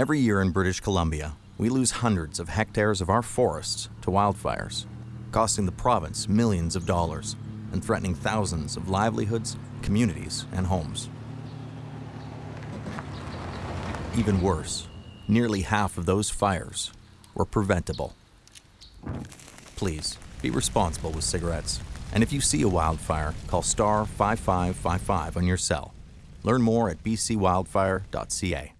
Every year in British Columbia, we lose hundreds of hectares of our forests to wildfires, costing the province millions of dollars and threatening thousands of livelihoods, communities, and homes. Even worse, nearly half of those fires were preventable. Please be responsible with cigarettes. And if you see a wildfire, call star 5555 on your cell. Learn more at bcwildfire.ca.